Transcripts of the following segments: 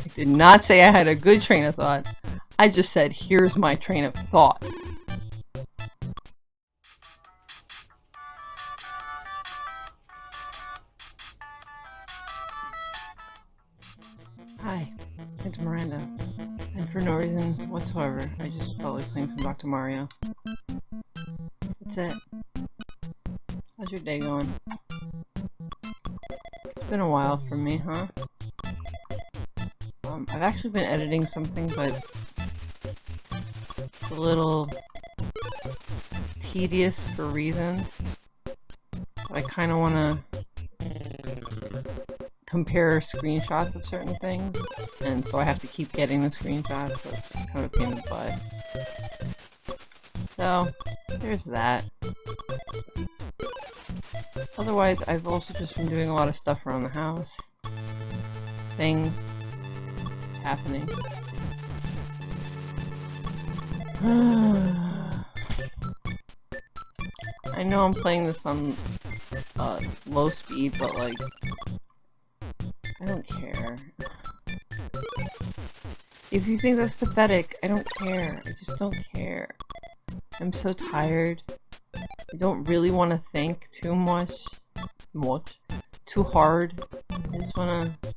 I did not say I had a good train of thought. I just said, here's my train of thought. Hi, it's Miranda. And for no reason whatsoever, I just felt like playing some Dr. Mario. That's it. How's your day going? It's been a while for me, huh? Um, I've actually been editing something, but it's a little tedious for reasons. I kind of want to compare screenshots of certain things, and so I have to keep getting the screenshots, so it's kind of a pain in the butt. So, there's that. Otherwise, I've also just been doing a lot of stuff around the house. Things happening. I know I'm playing this on uh, low speed, but like, I don't care. If you think that's pathetic, I don't care. I just don't care. I'm so tired. I don't really want to think too much. Much. Too hard. I just want to...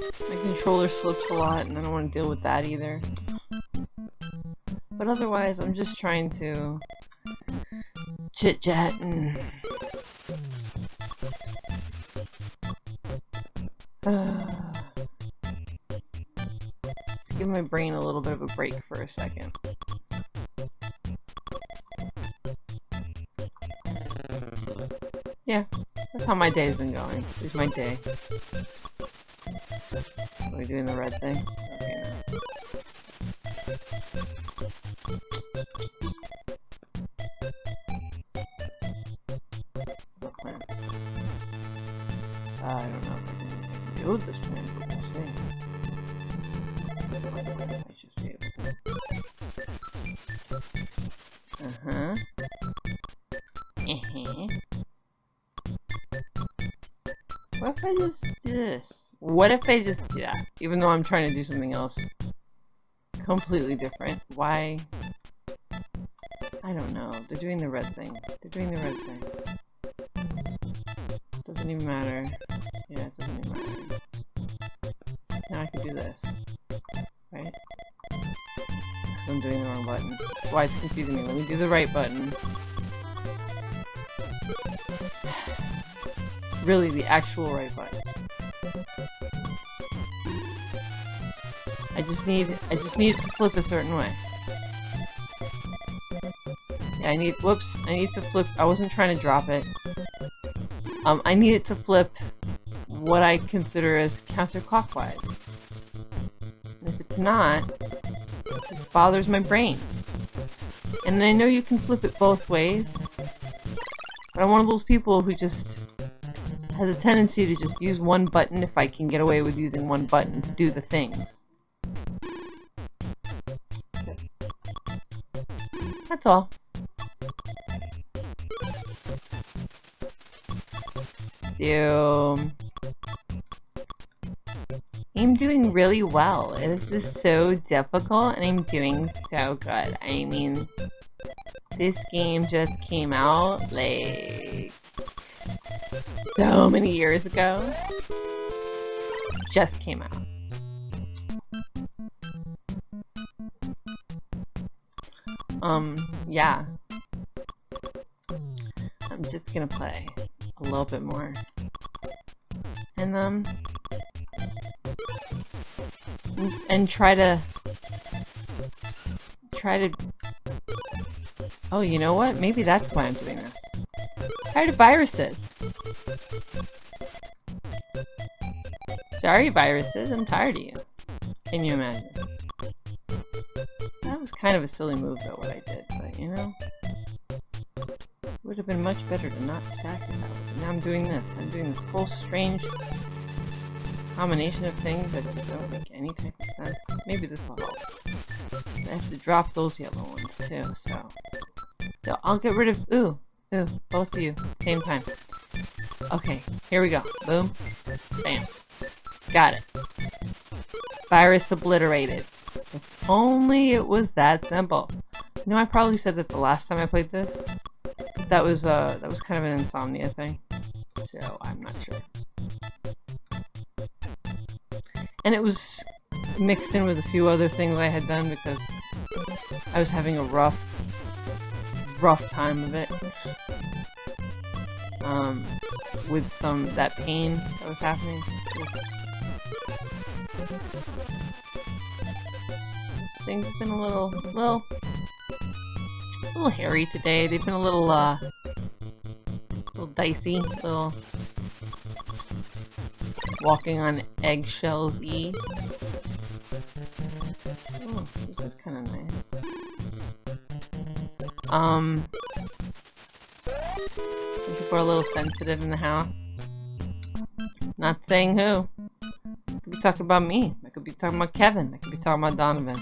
My controller slips a lot and I don't want to deal with that either. But otherwise, I'm just trying to chit-chat and... Just give my brain a little bit of a break for a second. Yeah, that's how my day's been going. Here's my day. Are we doing the right thing? Okay, no. plan? I don't know if I can do this plan, but we'll see. To. Uh-huh. Uh-huh. What if I just do this? What if I just do that? Even though I'm trying to do something else completely different. Why? I don't know. They're doing the red thing. They're doing the red thing. Doesn't even matter. Yeah, it doesn't even matter. Now I can do this. Right? Because I'm doing the wrong button. That's why it's confusing me. Let me do the right button. really the actual right button. I just need I just need it to flip a certain way. Yeah, I need whoops, I need to flip I wasn't trying to drop it. Um I need it to flip what I consider as counterclockwise. And if it's not, it just bothers my brain. And I know you can flip it both ways, but I'm one of those people who just has a tendency to just use one button if I can get away with using one button to do the things. That's all. So... I'm doing really well. This is so difficult and I'm doing so good. I mean, this game just came out like so many years ago. Just came out. Um, yeah. I'm just gonna play a little bit more. And, um, and try to, try to, oh, you know what? Maybe that's why I'm doing this. Tired of viruses. Sorry, viruses. I'm tired of you. Can you imagine? Was kind of a silly move, though, what I did, but, you know? Would have been much better to not stack it that way. Now I'm doing this. I'm doing this whole strange combination of things that just don't make any type of sense. Maybe this will help. I have to drop those yellow ones, too, so... So I'll get rid of... Ooh! Ooh, both of you, same time. Okay, here we go. Boom. Bam. Got it. Virus obliterated. If only it was that simple. You know, I probably said that the last time I played this. That was, uh, that was kind of an insomnia thing. So, I'm not sure. And it was mixed in with a few other things I had done because I was having a rough, rough time of it. Um, with some, that pain that was happening. Things have been a little, little, a little hairy today. They've been a little, uh, a little dicey, a little walking on eggshells-y. Oh, this is kind of nice. Um, people are a little sensitive in the house. Not saying who. I could be talking about me. I could be talking about Kevin. I could be talking about Donovan.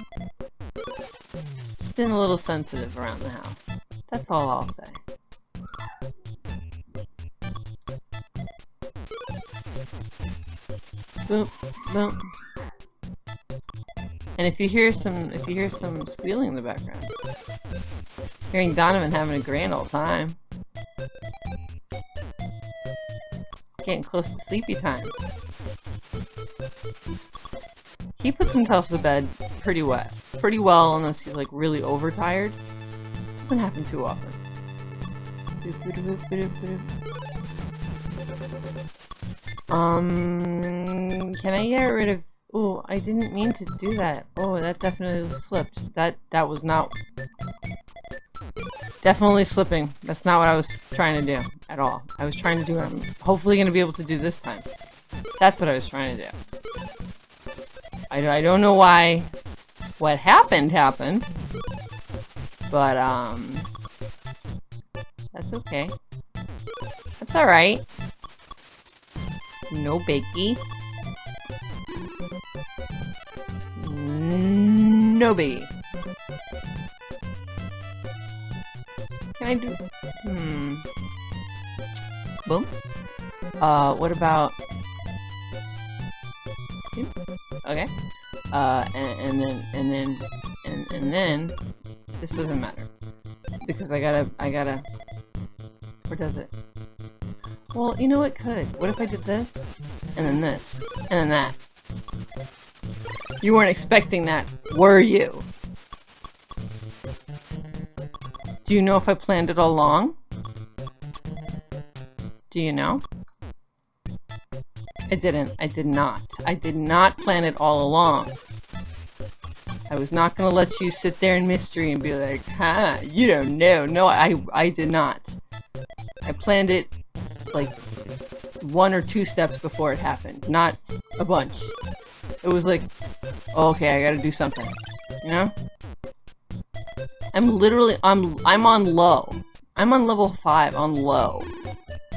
Been a little sensitive around the house. That's all I'll say. Boom, boom. And if you hear some, if you hear some squealing in the background, hearing Donovan having a grand old time, getting close to sleepy time. He puts himself to bed pretty wet, pretty well, unless he's like really overtired. Doesn't happen too often. Um, can I get rid of Oh, I didn't mean to do that. Oh, that definitely slipped. That that was not... Definitely slipping. That's not what I was trying to do at all. I was trying to do what I'm hopefully going to be able to do this time. That's what I was trying to do. I, I don't know why what happened happened. But, um... That's okay. That's alright. No biggie. Nobi. Can I do... Hmm. Boom. Uh, what about... Uh, and, and then, and then, and, and then, this doesn't matter. Because I gotta, I gotta... Or does it? Well, you know it could. What if I did this? And then this? And then that? You weren't expecting that, were you? Do you know if I planned it all along? Do you know? I didn't. I did not. I did not plan it all along. I was not gonna let you sit there in mystery and be like, huh, you don't know. No, I, I did not. I planned it, like, one or two steps before it happened, not a bunch. It was like, oh, okay, I gotta do something. You know? I'm literally, I'm, I'm on low. I'm on level 5 on low.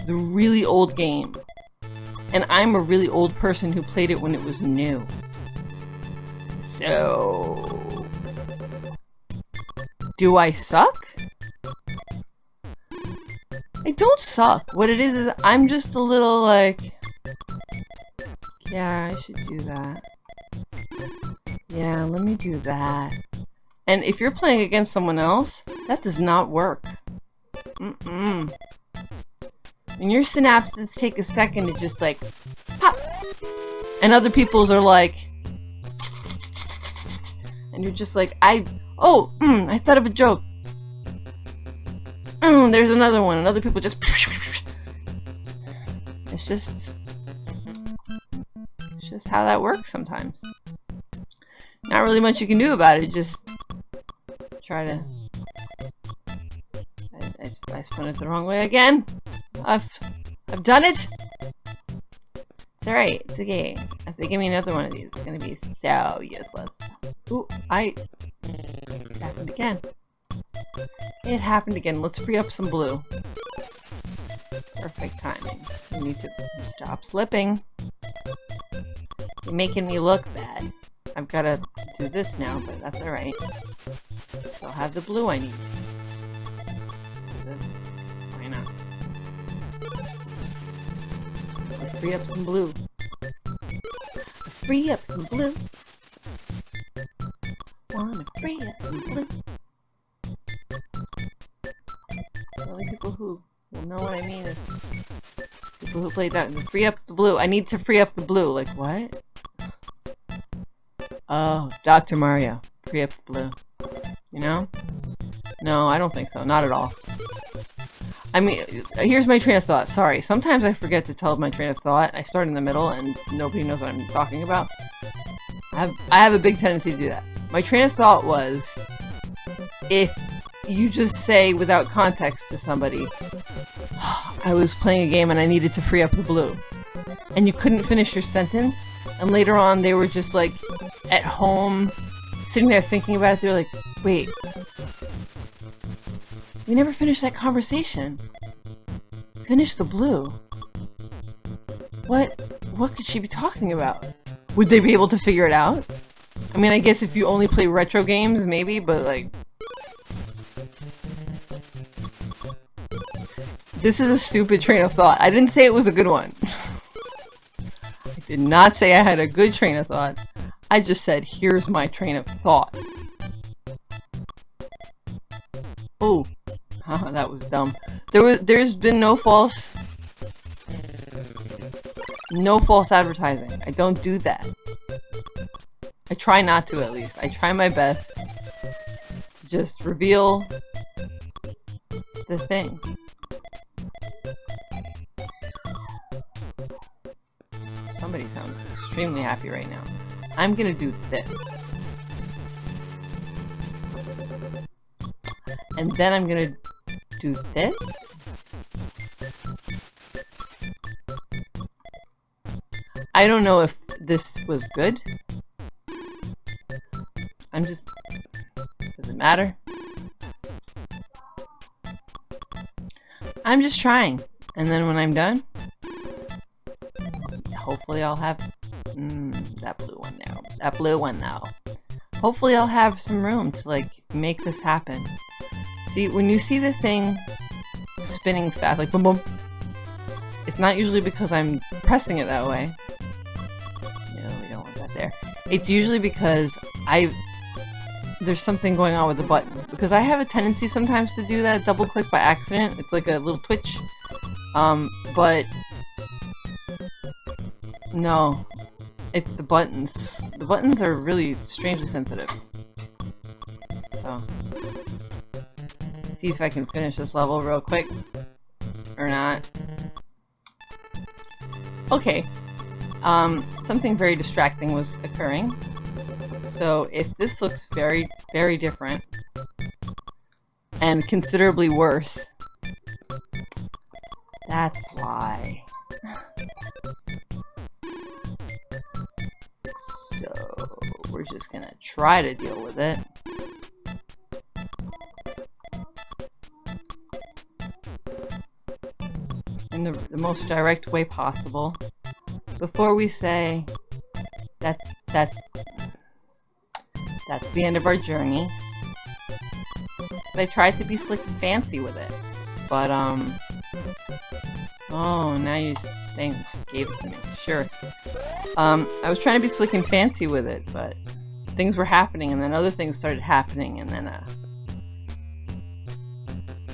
The really old game. And I'm a really old person who played it when it was new. So... Do I suck? I don't suck. What it is is I'm just a little like... Yeah, I should do that. Yeah, let me do that. And if you're playing against someone else, that does not work. Mm-mm. And your synapses take a second to just like, pop! And other people's are like, and you're just like, I, oh, mm, I thought of a joke. Mm, there's another one. And other people just, it's just, it's just how that works sometimes. Not really much you can do about it, just try to... I, I, I spun it the wrong way again. I've, I've done it. It's alright, it's okay. If they give me another one of these, it's gonna be so useless. Ooh, I... It happened again. It happened again. Let's free up some blue. Perfect timing. You need to stop slipping. You're making me look bad. I've got to do this now, but that's alright. Still have the blue I need. Free up some blue. free up some blue. Wanna free up some blue. The only people who will know what I mean is people who played that. Free up the blue. I need to free up the blue. Like, what? Oh, Dr. Mario. Free up the blue. You know? No, I don't think so. Not at all. I mean, here's my train of thought. Sorry, sometimes I forget to tell my train of thought. I start in the middle and nobody knows what I'm talking about. I have, I have a big tendency to do that. My train of thought was, if you just say without context to somebody, oh, I was playing a game and I needed to free up the blue, and you couldn't finish your sentence, and later on they were just like at home, sitting there thinking about it, they're like, wait, we never finished that conversation. Finish the blue. What, what could she be talking about? Would they be able to figure it out? I mean, I guess if you only play retro games, maybe, but like... This is a stupid train of thought. I didn't say it was a good one. I did not say I had a good train of thought. I just said, here's my train of thought. Haha, that was dumb. There was, there's been no false... No false advertising. I don't do that. I try not to, at least. I try my best to just reveal the thing. Somebody sounds extremely happy right now. I'm gonna do this. And then I'm gonna do this. I don't know if this was good. I'm just... Does it matter? I'm just trying. And then when I'm done, hopefully I'll have... Mm, that blue one there. That blue one though. Hopefully I'll have some room to like make this happen. See, when you see the thing spinning fast, like boom boom, it's not usually because I'm pressing it that way. No, we don't want that there. It's usually because I there's something going on with the button. Because I have a tendency sometimes to do that double click by accident. It's like a little twitch. Um, but no, it's the buttons. The buttons are really strangely sensitive. So see if I can finish this level real quick. Or not. Okay. Um, something very distracting was occurring. So if this looks very, very different, and considerably worse, that's why. So, we're just gonna try to deal with it. Most direct way possible before we say that's that's that's the end of our journey. I tried to be slick and fancy with it, but um. Oh, now you just gave it to me. Sure. Um, I was trying to be slick and fancy with it, but things were happening, and then other things started happening, and then uh.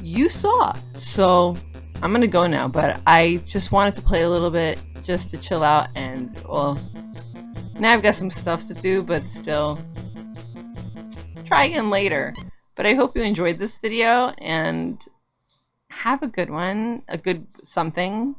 You saw, so I'm gonna go now, but I just wanted to play a little bit just to chill out and, well, now I've got some stuff to do, but still, try again later. But I hope you enjoyed this video, and have a good one, a good something.